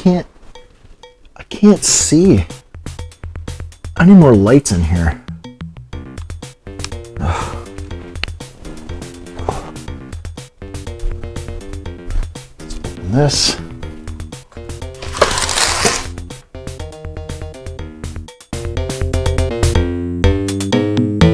can't I can't see. I need more lights in here. This.